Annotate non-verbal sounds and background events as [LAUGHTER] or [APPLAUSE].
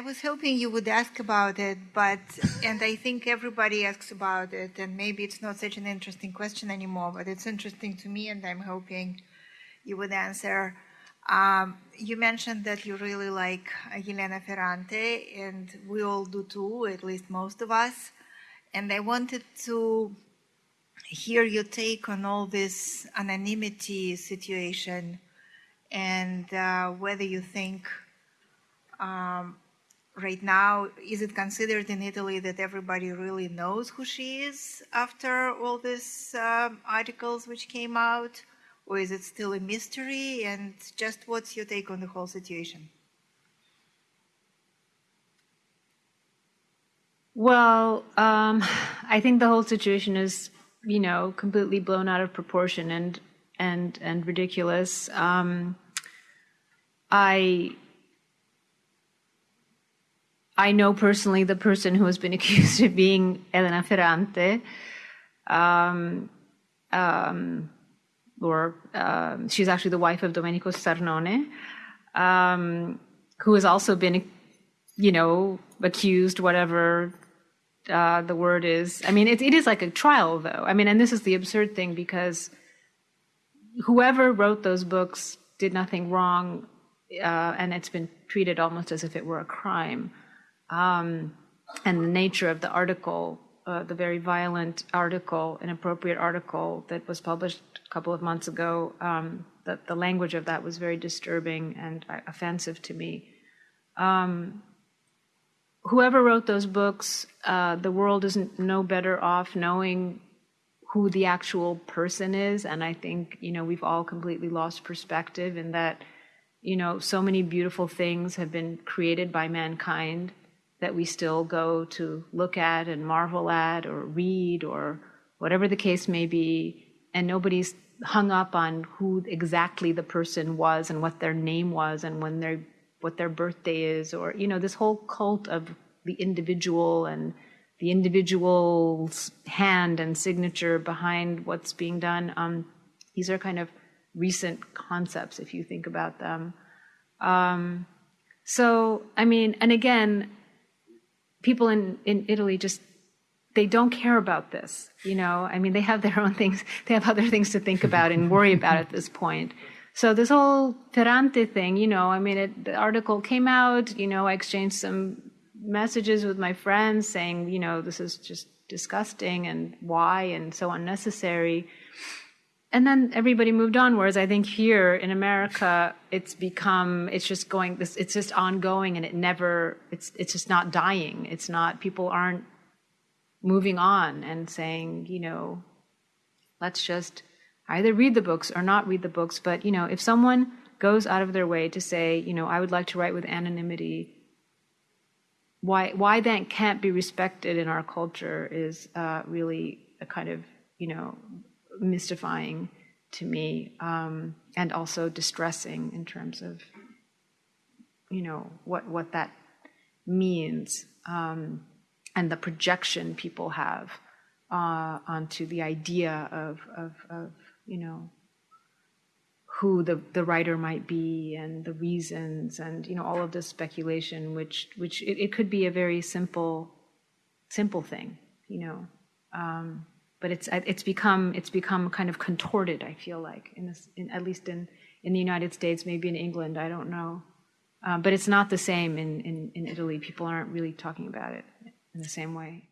I was hoping you would ask about it, but, and I think everybody asks about it, and maybe it's not such an interesting question anymore, but it's interesting to me, and I'm hoping you would answer. Um, you mentioned that you really like Elena Ferrante, and we all do too, at least most of us. And I wanted to hear your take on all this anonymity situation and uh, whether you think um, right now, is it considered in Italy that everybody really knows who she is after all these um, articles which came out? Or is it still a mystery? And just what's your take on the whole situation? Well, um, I think the whole situation is, you know, completely blown out of proportion and and and ridiculous. Um, I I know personally the person who has been [LAUGHS] accused of being Elena Ferrante. Um, um, or um, she's actually the wife of Domenico Starnone, um, who has also been, you know, accused, whatever uh, the word is. I mean, it, it is like a trial, though. I mean, and this is the absurd thing because whoever wrote those books did nothing wrong, uh, and it's been treated almost as if it were a crime um, and the nature of the article, uh, the very violent article, inappropriate article that was published a couple of months ago, um, the, the language of that was very disturbing and uh, offensive to me. Um, whoever wrote those books, uh, the world isn't no better off knowing who the actual person is. And I think, you know, we've all completely lost perspective in that, you know, so many beautiful things have been created by mankind that we still go to look at and marvel at or read or whatever the case may be, and nobody's hung up on who exactly the person was and what their name was and when their what their birthday is or you know this whole cult of the individual and the individual's hand and signature behind what's being done. Um, these are kind of recent concepts if you think about them. Um, so i mean and again people in, in Italy just they don't care about this. You know, I mean, they have their own things. They have other things to think about and worry about at this point. So this whole Ferrante thing, you know, I mean, it, the article came out. You know, I exchanged some messages with my friends saying, you know, this is just disgusting and why and so unnecessary and then everybody moved on whereas i think here in america it's become it's just going this it's just ongoing and it never it's it's just not dying. It's not people aren't moving on and saying you know let's just either read the books or not read the books. But you know if someone goes out of their way to say you know i would like to write with anonymity why why that can't be respected in our culture is uh, really a kind of you know mystifying to me um, and also distressing in terms of you know what what that means um, and the projection people have uh, onto the idea of, of, of you know who the, the writer might be and the reasons and you know all of this speculation which which it, it could be a very simple simple thing you know um, but it's it's become it's become kind of contorted. I feel like in, this, in at least in in the United States, maybe in England, I don't know, um, but it's not the same in, in in Italy. People aren't really talking about it in the same way.